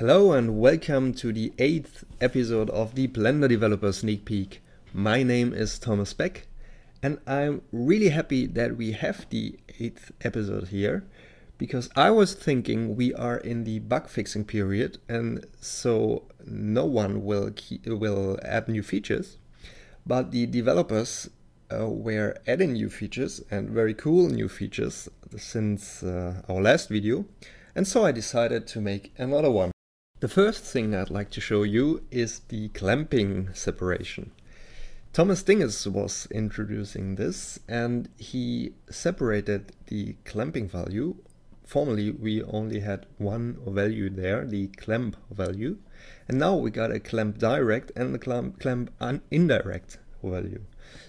Hello and welcome to the eighth episode of the Blender Developer Sneak Peek. My name is Thomas Beck and I'm really happy that we have the eighth episode here because I was thinking we are in the bug fixing period and so no one will, will add new features but the developers uh, were adding new features and very cool new features since uh, our last video and so I decided to make another one. The first thing I'd like to show you is the clamping separation. Thomas Dinges was introducing this and he separated the clamping value. Formerly we only had one value there, the clamp value. And now we got a clamp direct and a clamp, clamp indirect value.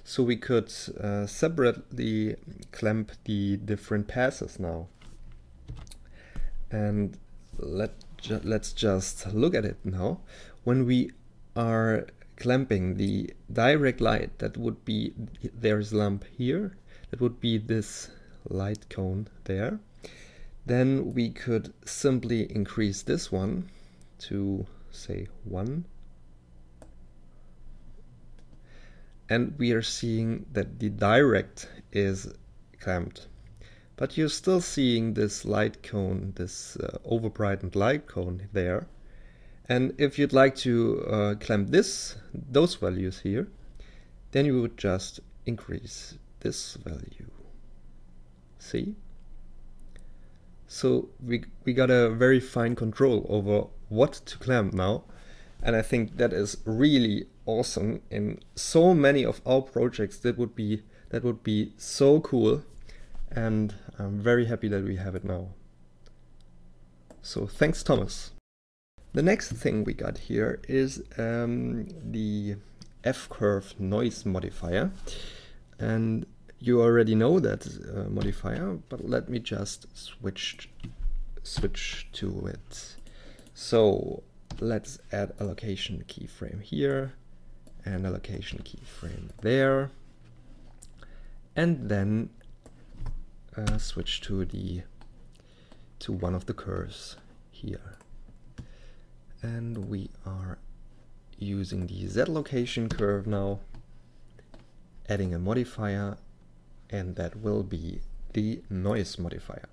So we could uh, separately clamp the different passes now. And let ju let's just look at it now. When we are clamping the direct light, that would be, there's lamp here, that would be this light cone there. Then we could simply increase this one to say 1. And we are seeing that the direct is clamped. But you're still seeing this light cone, this uh, overbrightened light cone there. And if you'd like to uh, clamp this, those values here, then you would just increase this value. See? So we, we got a very fine control over what to clamp now. And I think that is really awesome. In so many of our projects, that would be that would be so cool and I'm very happy that we have it now. So thanks Thomas. The next thing we got here is um, the F-curve noise modifier and you already know that uh, modifier but let me just switch switch to it. So let's add a location keyframe here and a location keyframe there and then uh, switch to the to one of the curves here. And we are using the Z location curve now adding a modifier and that will be the noise modifier.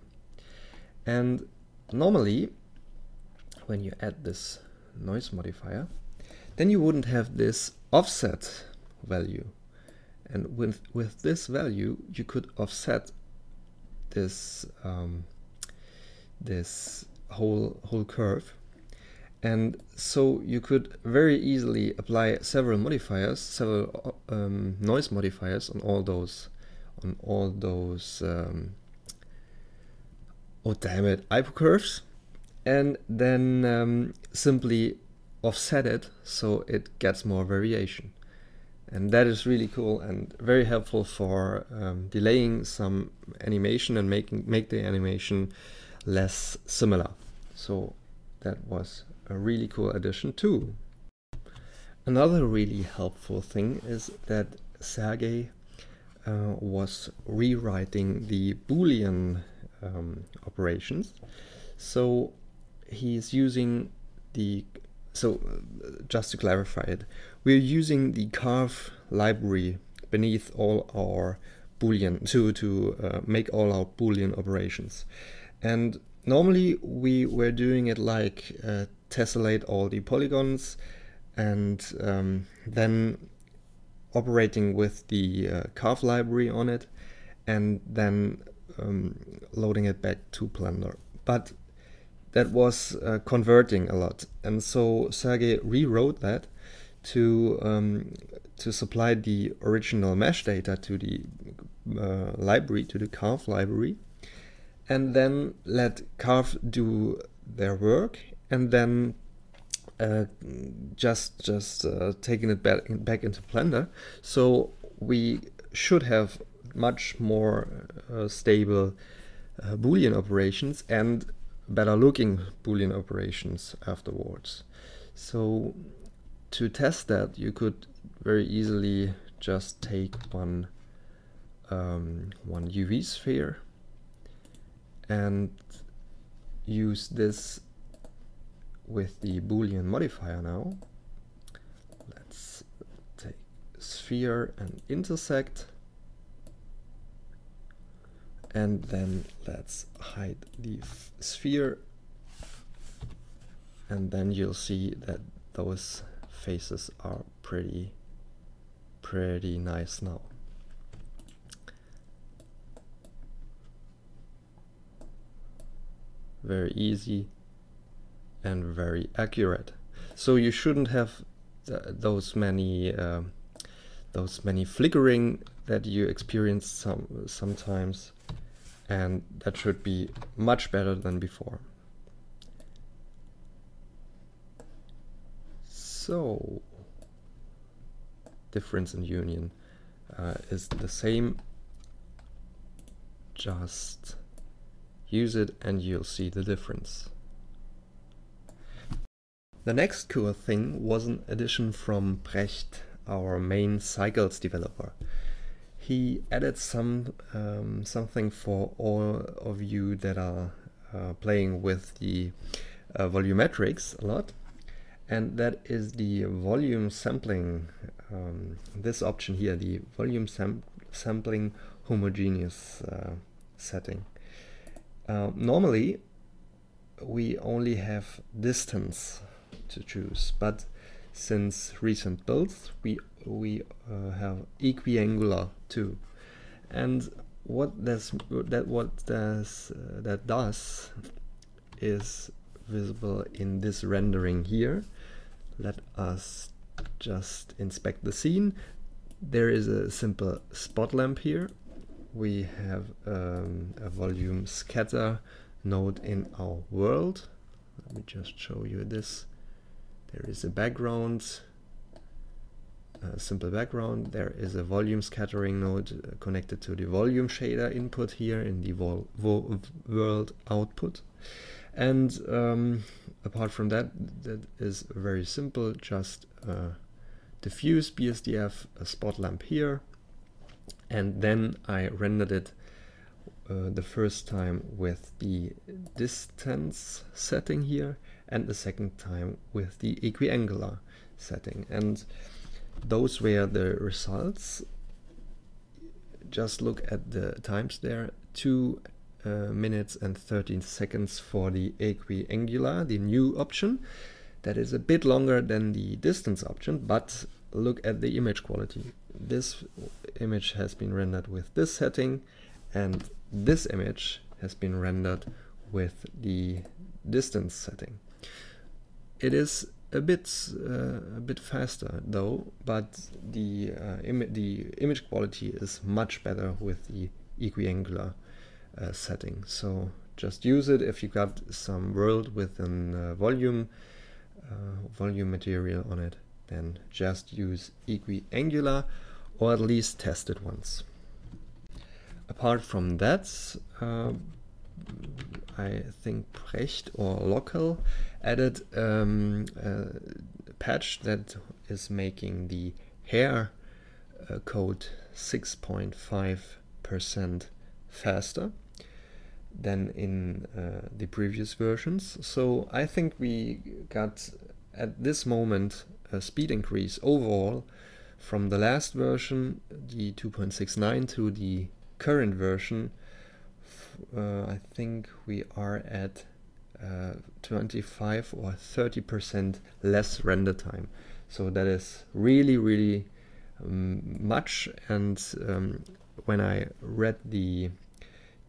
And normally when you add this noise modifier then you wouldn't have this offset value. And with with this value you could offset this um, this whole whole curve. And so you could very easily apply several modifiers several um, noise modifiers on all those on all those um, oh damn it hypercurves and then um, simply offset it so it gets more variation and that is really cool and very helpful for um, delaying some animation and making make the animation less similar. So that was a really cool addition too. Another really helpful thing is that Sergey uh, was rewriting the boolean um, operations. So he's using the so uh, just to clarify it, we're using the carve library beneath all our boolean to to uh, make all our boolean operations. And normally we were doing it like uh, tessellate all the polygons and um, then operating with the uh, carve library on it and then um, loading it back to Blender. But that was uh, converting a lot. And so Sergey rewrote that to um, to supply the original mesh data to the uh, library, to the Carve library, and then let Carve do their work, and then uh, just just uh, taking it back, back into Blender. So we should have much more uh, stable uh, Boolean operations and better looking Boolean operations afterwards. So to test that, you could very easily just take one um, one UV sphere and use this with the boolean modifier now. Let's take sphere and intersect and then let's hide the sphere. And then you'll see that those faces are pretty pretty nice now. Very easy and very accurate. So you shouldn't have th those many uh, those many flickering that you experience some sometimes and that should be much better than before. So, difference in union uh, is the same, just use it and you'll see the difference. The next cool thing was an addition from Brecht, our main cycles developer he added some um, something for all of you that are uh, playing with the uh, volumetrics a lot and that is the volume sampling um, this option here the volume sam sampling homogeneous uh, setting. Uh, normally we only have distance to choose but since recent builds we we uh, have equiangular too. And what that's that what does uh, that does is visible in this rendering here. Let us just inspect the scene. There is a simple spot lamp here. We have um, a volume scatter node in our world. Let me just show you this. There is a background simple background. There is a volume scattering node uh, connected to the volume shader input here in the world output. And um, apart from that, that is very simple, just uh, diffuse BSDF, a spot lamp here, and then I rendered it uh, the first time with the distance setting here and the second time with the equiangular setting. And those were the results. Just look at the times there. 2 uh, minutes and 13 seconds for the equiangular, the new option. That is a bit longer than the distance option, but look at the image quality. This image has been rendered with this setting and this image has been rendered with the distance setting. It is a bit uh, a bit faster though, but the uh, Im the image quality is much better with the equiangular uh, setting. So just use it if you got some world with a volume uh, volume material on it. Then just use equiangular, or at least test it once. Apart from that, uh, I think Brecht or Local added um, a patch that is making the hair uh, code 6.5% faster than in uh, the previous versions. So I think we got at this moment a speed increase overall from the last version, the 2.69 to the current version. Uh, I think we are at uh, 25 or 30 percent less render time. So that is really really um, much. And um, when I read the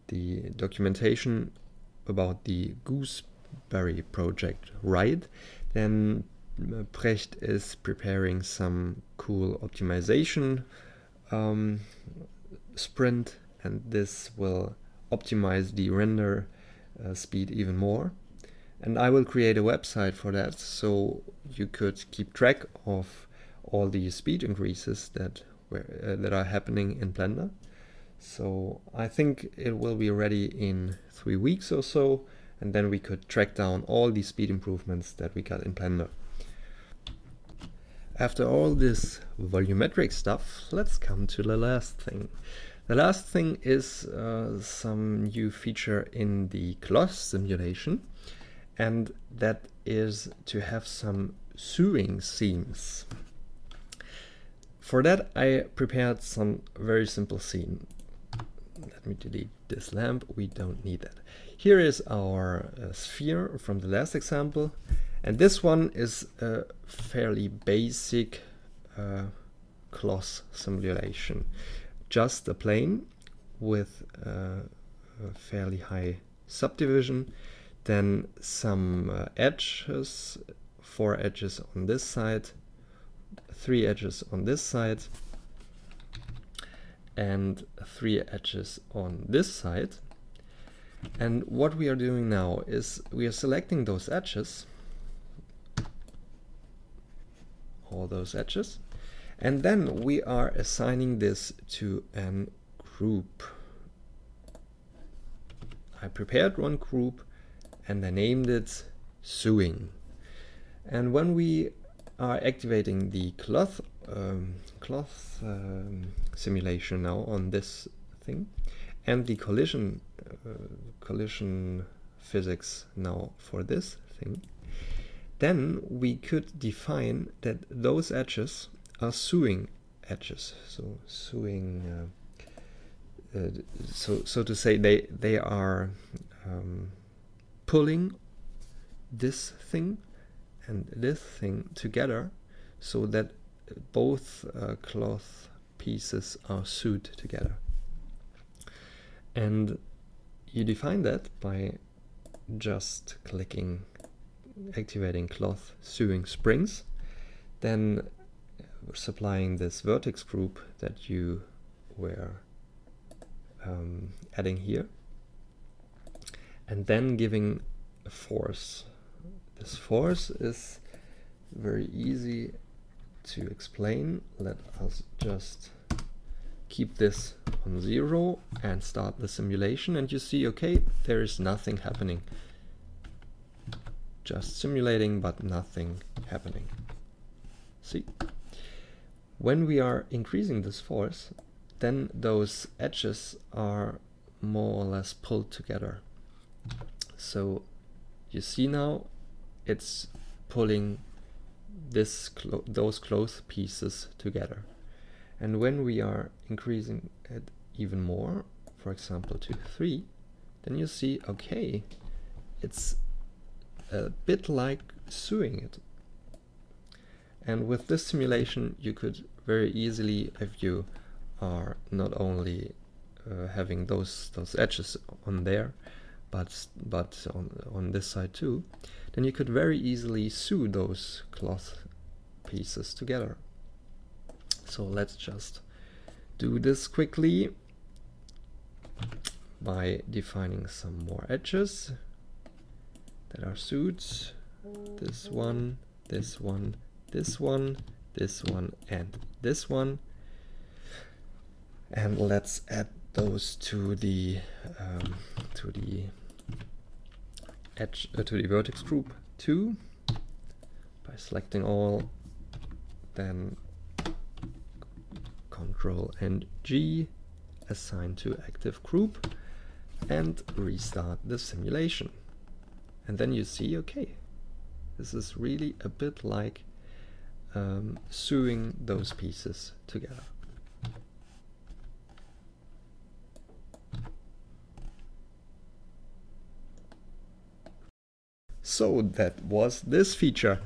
the documentation about the gooseberry project right then Brecht is preparing some cool optimization um, sprint. And this will optimize the render uh, speed even more. And I will create a website for that so you could keep track of all the speed increases that were, uh, that are happening in Blender. So I think it will be ready in three weeks or so, and then we could track down all the speed improvements that we got in Blender. After all this volumetric stuff, let's come to the last thing. The last thing is uh, some new feature in the cloth simulation and that is to have some sewing seams. For that I prepared some very simple scene. Let me delete this lamp, we don't need that. Here is our uh, sphere from the last example and this one is a fairly basic uh, cloth simulation. Just a plane with uh, a fairly high subdivision, then some uh, edges, four edges on this side, three edges on this side, and three edges on this side. And what we are doing now is we are selecting those edges, all those edges, and then we are assigning this to an group. I prepared one group and I named it sewing. And when we are activating the cloth um, cloth um, simulation now on this thing and the collision uh, collision physics now for this thing then we could define that those edges are sewing edges so sewing uh, uh, so so to say they they are um, pulling this thing and this thing together so that both uh, cloth pieces are sewed together. And you define that by just clicking activating cloth sewing springs then supplying this vertex group that you were um, adding here and then giving a force this force is very easy to explain. Let us just keep this on zero and start the simulation and you see, okay, there is nothing happening. Just simulating, but nothing happening. See? When we are increasing this force, then those edges are more or less pulled together. So you see now it's pulling this clo those cloth pieces together. And when we are increasing it even more, for example to 3, then you see, okay, it's a bit like sewing it. And with this simulation, you could very easily, if you are not only uh, having those those edges on there, but but on on this side too, then you could very easily sew those cloth pieces together. So let's just do this quickly by defining some more edges that are suits. This one, this one, this one, this one, and this one. And let's add those to the um, to the edge uh, to the vertex group 2 by selecting all then control and G assign to active group and restart the simulation and then you see okay this is really a bit like um, sewing those pieces together So that was this feature.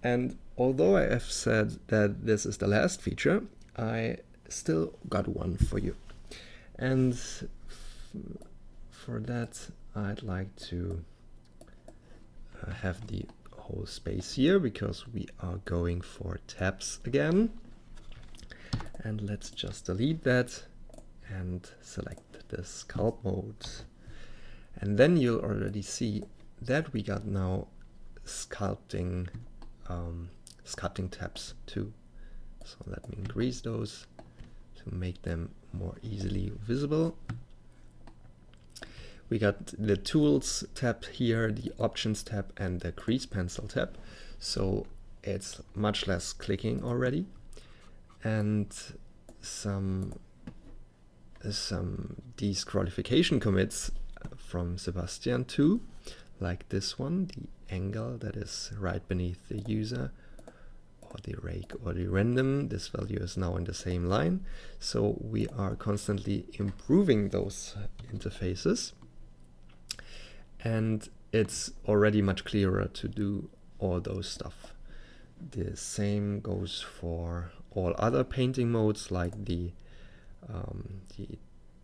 And although I have said that this is the last feature, I still got one for you. And for that, I'd like to uh, have the whole space here because we are going for tabs again. And let's just delete that and select the sculpt mode. And then you'll already see that we got now sculpting um, sculpting tabs too. So let me increase those to make them more easily visible. We got the tools tab here, the options tab and the grease pencil tab. So it's much less clicking already. And some some disqualification commits from Sebastian too like this one, the angle that is right beneath the user or the rake or the random. This value is now in the same line. So we are constantly improving those interfaces. And it's already much clearer to do all those stuff. The same goes for all other painting modes like the, um, the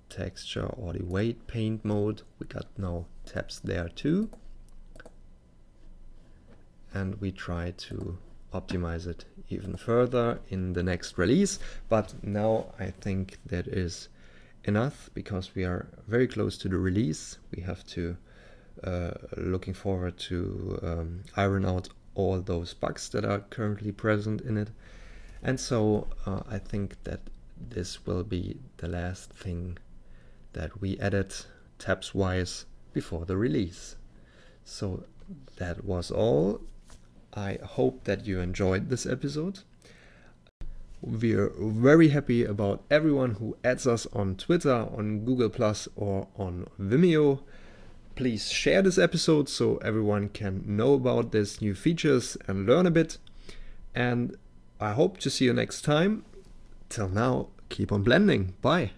texture or the weight paint mode. We got now tabs there too. And we try to optimize it even further in the next release. But now I think that is enough because we are very close to the release. We have to uh, looking forward to um, iron out all those bugs that are currently present in it. And so uh, I think that this will be the last thing that we added tabs wise before the release. So that was all. I hope that you enjoyed this episode. We're very happy about everyone who adds us on Twitter, on Google Plus, or on Vimeo. Please share this episode so everyone can know about these new features and learn a bit. And I hope to see you next time. Till now, keep on blending. Bye.